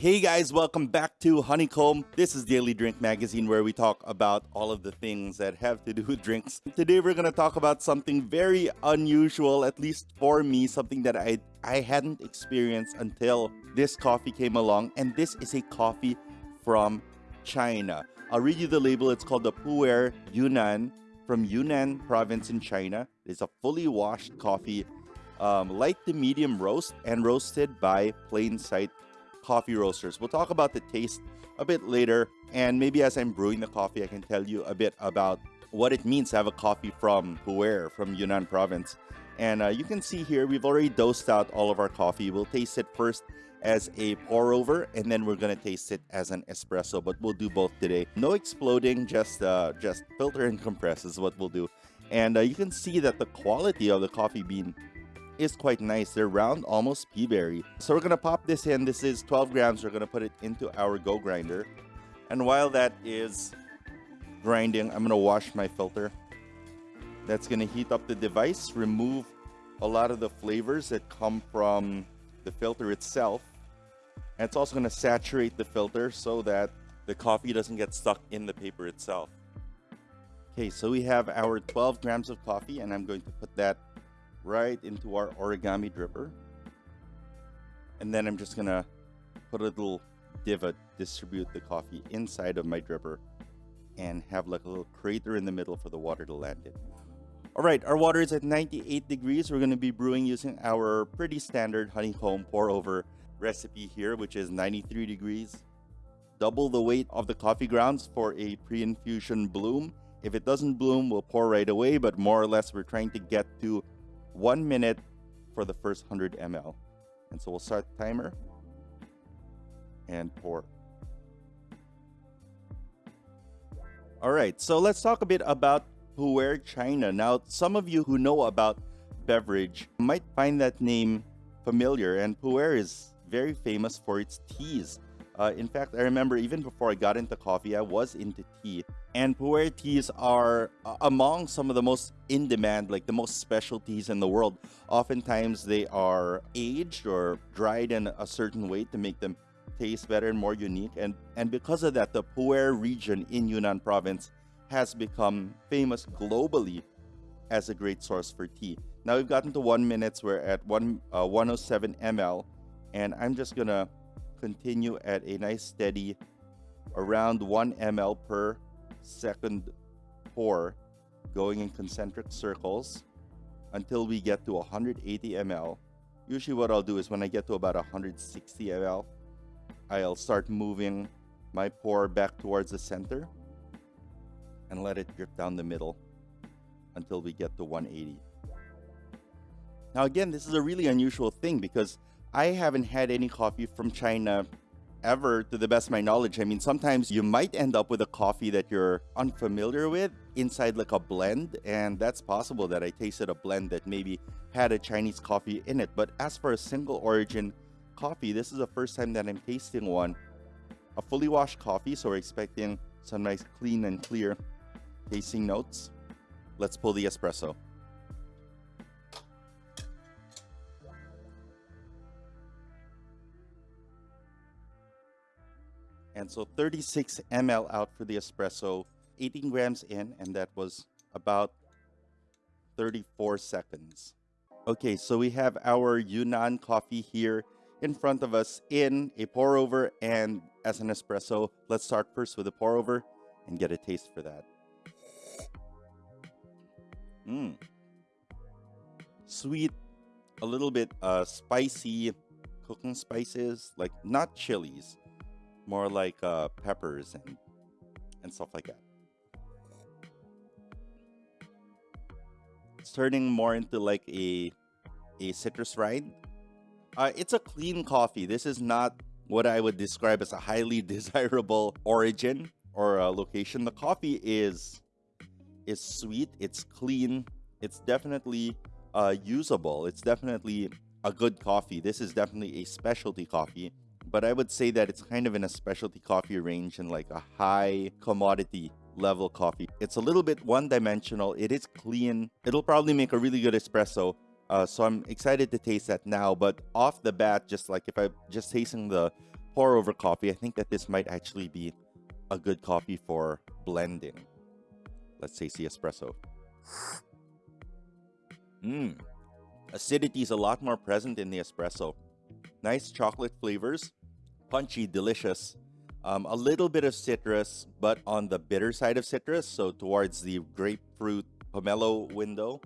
Hey guys, welcome back to Honeycomb. This is Daily Drink Magazine where we talk about all of the things that have to do with drinks. Today we're going to talk about something very unusual, at least for me, something that I, I hadn't experienced until this coffee came along. And this is a coffee from China. I'll read you the label. It's called the Pu'er Yunnan from Yunnan province in China. It's a fully washed coffee, um, light to medium roast and roasted by Plain Sight coffee roasters. We'll talk about the taste a bit later, and maybe as I'm brewing the coffee, I can tell you a bit about what it means to have a coffee from Pu'er, from Yunnan province. And uh, you can see here, we've already dosed out all of our coffee. We'll taste it first as a pour over and then we're gonna taste it as an espresso but we'll do both today no exploding just uh just filter and compress is what we'll do and uh, you can see that the quality of the coffee bean is quite nice. They're round, almost pea berry. So we're gonna pop this in. This is 12 grams. We're gonna put it into our Go grinder. And while that is grinding, I'm gonna wash my filter. That's gonna heat up the device, remove a lot of the flavors that come from the filter itself. And it's also gonna saturate the filter so that the coffee doesn't get stuck in the paper itself. Okay, so we have our 12 grams of coffee and I'm going to put that right into our origami dripper. And then I'm just gonna put a little divot, uh, distribute the coffee inside of my dripper and have like a little crater in the middle for the water to land in. All right, our water is at 98 degrees. We're gonna be brewing using our pretty standard honeycomb pour over recipe here, which is 93 degrees. Double the weight of the coffee grounds for a pre-infusion bloom. If it doesn't bloom, we'll pour right away, but more or less we're trying to get to one minute for the first 100 ml. And so we'll start the timer and pour. All right, so let's talk a bit about Pu'er China. Now, some of you who know about beverage might find that name familiar, and Pu'er is very famous for its teas. Uh, in fact, I remember even before I got into coffee, I was into tea. And Pu'er teas are uh, among some of the most in demand, like the most special teas in the world. Oftentimes, they are aged or dried in a certain way to make them taste better and more unique. And, and because of that, the Pu'er region in Yunnan province has become famous globally as a great source for tea. Now we've gotten to one minutes. We're at one uh, 107 ml, and I'm just gonna continue at a nice steady around 1 ml per second pour going in concentric circles until we get to 180 ml. Usually what I'll do is when I get to about 160 ml, I'll start moving my pour back towards the center and let it drip down the middle until we get to 180. Now again, this is a really unusual thing because I haven't had any coffee from China ever to the best of my knowledge. I mean, sometimes you might end up with a coffee that you're unfamiliar with inside like a blend, and that's possible that I tasted a blend that maybe had a Chinese coffee in it. But as for a single origin coffee, this is the first time that I'm tasting one. A fully washed coffee, so we're expecting some nice clean and clear tasting notes. Let's pull the espresso. And so 36 ml out for the espresso, 18 grams in, and that was about 34 seconds. Okay, so we have our Yunnan coffee here in front of us in a pour over and as an espresso. Let's start first with a pour over and get a taste for that. Mmm. Sweet, a little bit uh, spicy cooking spices, like not chilies, more like uh, peppers and and stuff like that. It's turning more into like a a citrus rind. Uh, it's a clean coffee. This is not what I would describe as a highly desirable origin or uh, location. The coffee is is sweet. It's clean. It's definitely uh, usable. It's definitely a good coffee. This is definitely a specialty coffee but I would say that it's kind of in a specialty coffee range and like a high commodity level coffee. It's a little bit one dimensional. It is clean. It'll probably make a really good espresso. Uh, so I'm excited to taste that now. But off the bat, just like if I'm just tasting the pour over coffee, I think that this might actually be a good coffee for blending. Let's say the espresso. Mmm. Acidity is a lot more present in the espresso. Nice chocolate flavors, punchy, delicious. Um, a little bit of citrus, but on the bitter side of citrus, so towards the grapefruit pomelo window.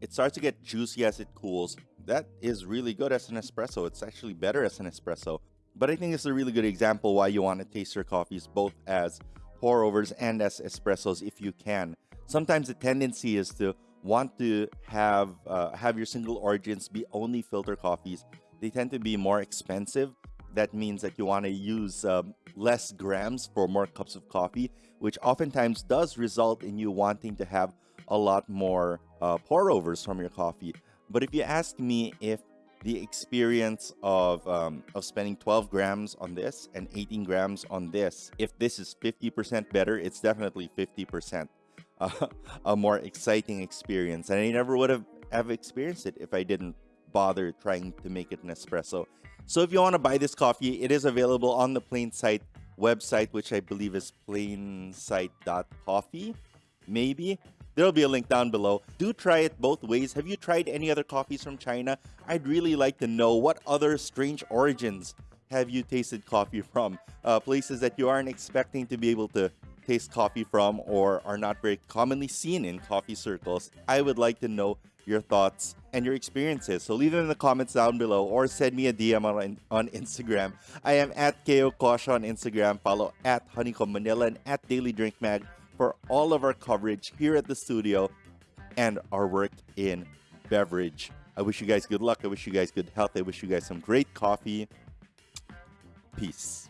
It starts to get juicy as it cools. That is really good as an espresso. It's actually better as an espresso. But I think it's a really good example why you want to taste your coffees both as pour overs and as espressos if you can. Sometimes the tendency is to want to have uh, have your single origins be only filter coffees. They tend to be more expensive. That means that you want to use um, less grams for more cups of coffee, which oftentimes does result in you wanting to have a lot more uh, pour overs from your coffee. But if you ask me if the experience of um, of spending 12 grams on this and 18 grams on this, if this is 50% better, it's definitely 50% uh, a more exciting experience. And I never would have, have experienced it if I didn't bother trying to make it an espresso. So if you want to buy this coffee, it is available on the Plainsight website, which I believe is plainsight.coffee, maybe. There'll be a link down below. Do try it both ways. Have you tried any other coffees from China? I'd really like to know what other strange origins have you tasted coffee from? Uh, places that you aren't expecting to be able to taste coffee from or are not very commonly seen in coffee circles. I would like to know your thoughts and your experiences. So leave them in the comments down below or send me a DM on, on Instagram. I am at KO Kosha on Instagram. Follow at Honeycomb Manila and at Daily Drink Mag for all of our coverage here at the studio and our work in beverage. I wish you guys good luck. I wish you guys good health. I wish you guys some great coffee. Peace.